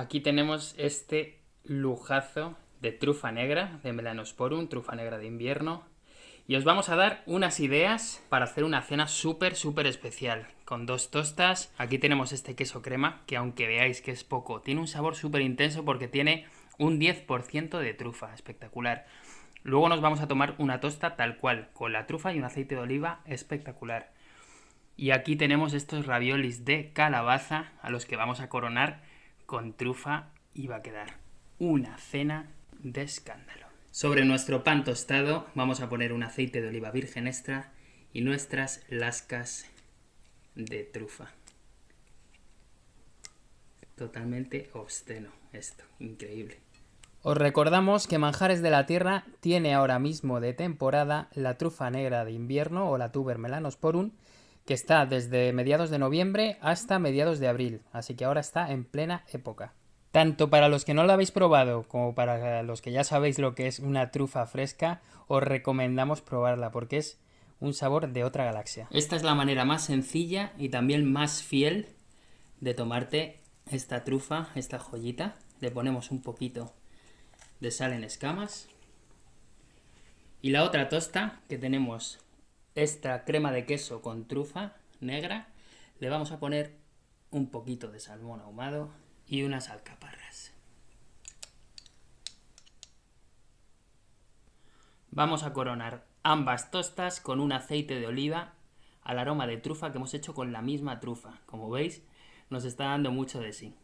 Aquí tenemos este lujazo de trufa negra, de Melanosporum, trufa negra de invierno. Y os vamos a dar unas ideas para hacer una cena súper, súper especial. Con dos tostas. Aquí tenemos este queso crema, que aunque veáis que es poco, tiene un sabor súper intenso porque tiene un 10% de trufa. Espectacular. Luego nos vamos a tomar una tosta tal cual, con la trufa y un aceite de oliva espectacular. Y aquí tenemos estos raviolis de calabaza a los que vamos a coronar con trufa va a quedar una cena de escándalo. Sobre nuestro pan tostado vamos a poner un aceite de oliva virgen extra y nuestras lascas de trufa. Totalmente obsceno esto, increíble. Os recordamos que Manjares de la Tierra tiene ahora mismo de temporada la trufa negra de invierno o la tuber melanosporum, que está desde mediados de noviembre hasta mediados de abril, así que ahora está en plena época. Tanto para los que no lo habéis probado como para los que ya sabéis lo que es una trufa fresca, os recomendamos probarla porque es un sabor de otra galaxia. Esta es la manera más sencilla y también más fiel de tomarte esta trufa, esta joyita. Le ponemos un poquito de sal en escamas. Y la otra tosta, que tenemos esta crema de queso con trufa negra, le vamos a poner un poquito de salmón ahumado y unas alcaparras. Vamos a coronar ambas tostas con un aceite de oliva al aroma de trufa que hemos hecho con la misma trufa. Como veis, nos está dando mucho de sí.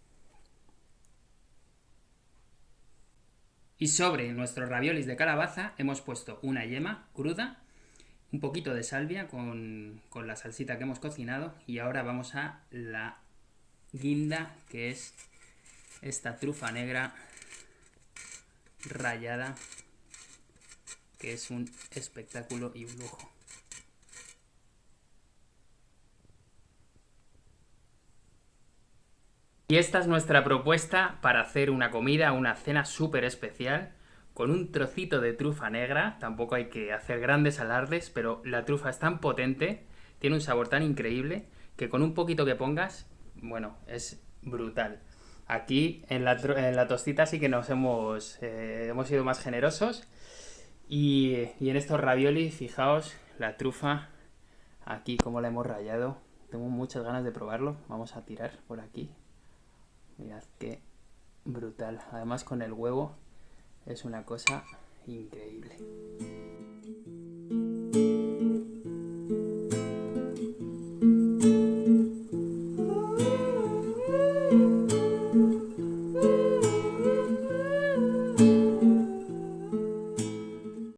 Y sobre nuestros raviolis de calabaza hemos puesto una yema cruda, un poquito de salvia con, con, la salsita que hemos cocinado y ahora vamos a la guinda que es esta trufa negra rayada que es un espectáculo y un lujo. Y esta es nuestra propuesta para hacer una comida, una cena súper especial, con un trocito de trufa negra, tampoco hay que hacer grandes alardes, pero la trufa es tan potente, tiene un sabor tan increíble, que con un poquito que pongas, bueno, es brutal. Aquí en la, en la tostita sí que nos hemos, eh, hemos sido más generosos, y, y en estos raviolis, fijaos, la trufa, aquí como la hemos rayado, tengo muchas ganas de probarlo, vamos a tirar por aquí, Mirad qué brutal. Además con el huevo es una cosa increíble.